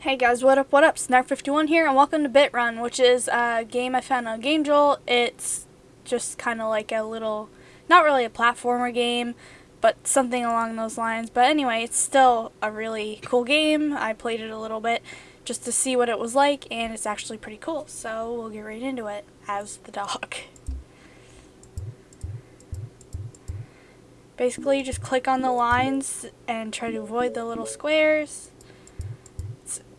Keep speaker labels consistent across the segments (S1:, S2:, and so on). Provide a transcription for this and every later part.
S1: Hey guys, what up, what up? Snark51 here, and welcome to BitRun, which is a game I found on GameJolt. It's just kind of like a little, not really a platformer game, but something along those lines. But anyway, it's still a really cool game. I played it a little bit just to see what it was like, and it's actually pretty cool. So we'll get right into it as the dog. Basically, you just click on the lines and try to avoid the little squares.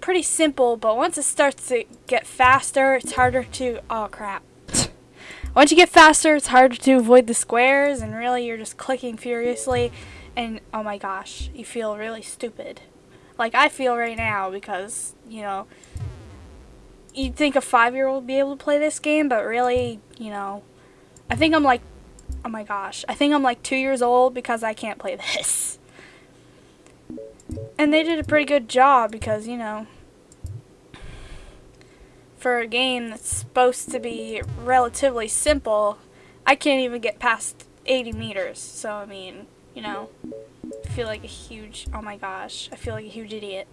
S1: Pretty simple, but once it starts to get faster, it's harder to... Oh, crap. once you get faster, it's harder to avoid the squares, and really you're just clicking furiously, and oh my gosh, you feel really stupid. Like I feel right now, because, you know, you'd think a five-year-old would be able to play this game, but really, you know, I think I'm like Oh my gosh. I think I'm like two years old because I can't play this. And they did a pretty good job because, you know, for a game that's supposed to be relatively simple, I can't even get past 80 meters. So, I mean, you know, I feel like a huge, oh my gosh, I feel like a huge idiot.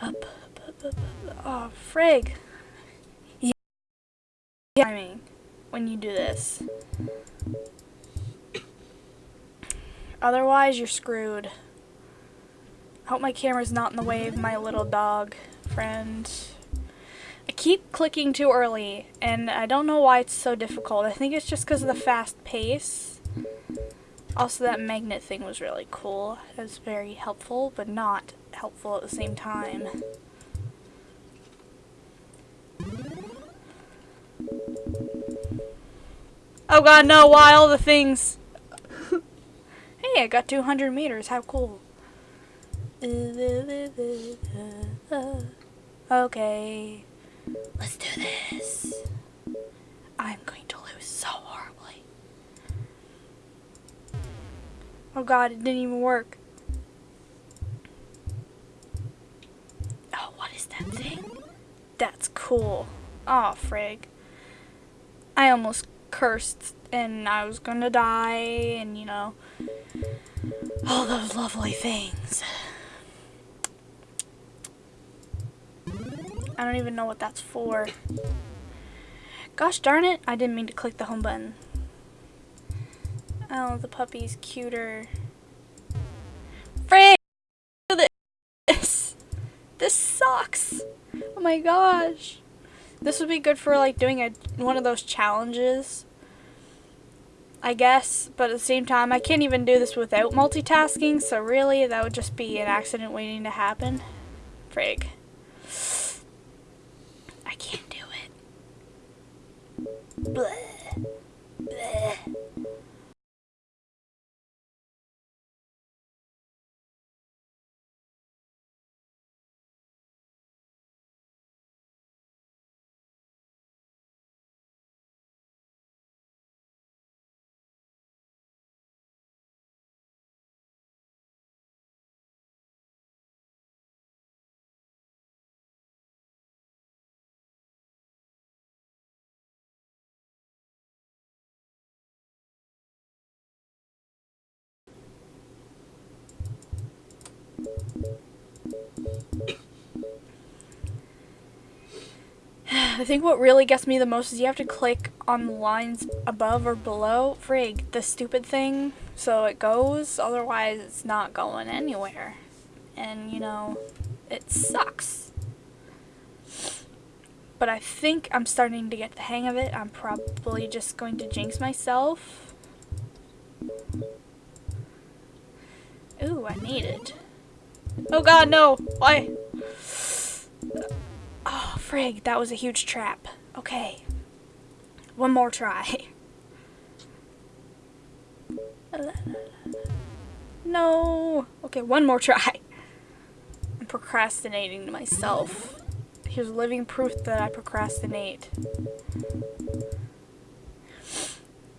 S1: Up, up, up, up, up. Oh, frig timing when you do this. Otherwise, you're screwed. I hope my camera's not in the way of my little dog friend. I keep clicking too early, and I don't know why it's so difficult. I think it's just because of the fast pace. Also, that magnet thing was really cool. It was very helpful, but not helpful at the same time. Oh god, no, why all the things? Hey, I got 200 meters, how cool. Okay, let's do this. I'm going to lose so horribly. Oh god, it didn't even work. Oh, what is that thing? That's cool. Oh, frig. I almost cursed and I was gonna die and you know all those lovely things. I don't even know what that's for. Gosh darn it, I didn't mean to click the home button. Oh, the puppy's cuter. Frick! This! This sucks! Oh my gosh. This would be good for like doing a one of those challenges. I guess, but at the same time, I can't even do this without multitasking, so really, that would just be an accident waiting to happen. Frig. I can't do it. Bleh. I think what really gets me the most is you have to click on the lines above or below. Frig, the stupid thing. So it goes, otherwise it's not going anywhere. And, you know, it sucks. But I think I'm starting to get the hang of it. I'm probably just going to jinx myself. Ooh, I need it. Oh god, no! Why? Oh, frig, that was a huge trap. Okay. One more try. No! Okay, one more try. I'm procrastinating to myself. Here's living proof that I procrastinate.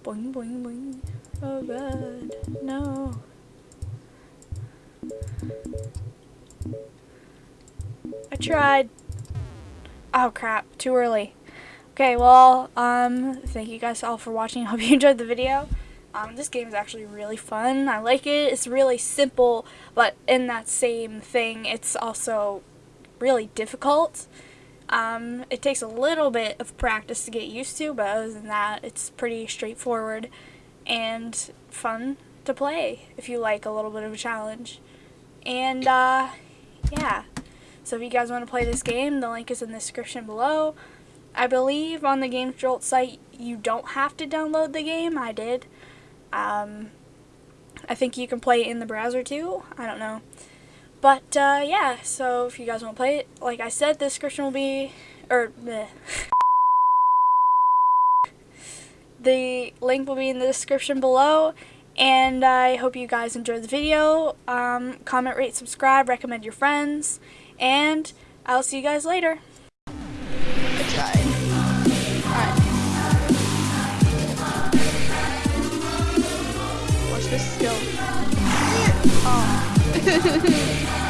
S1: Boing, boing, boing. Oh god, no. I tried. Oh crap, too early. Okay, well, um, thank you guys all for watching. I Hope you enjoyed the video. Um, this game is actually really fun. I like it. It's really simple, but in that same thing, it's also really difficult. Um, it takes a little bit of practice to get used to, but other than that, it's pretty straightforward and fun to play if you like a little bit of a challenge. And uh, yeah, so if you guys want to play this game, the link is in the description below. I believe on the Game Jolt site you don't have to download the game. I did. Um, I think you can play it in the browser too. I don't know. But uh, yeah, so if you guys want to play it, like I said, the description will be, or bleh. the link will be in the description below. And I hope you guys enjoyed the video. Um, comment, rate, subscribe, recommend your friends, and I'll see you guys later.
S2: I tried. Alright. Watch this skill. Oh.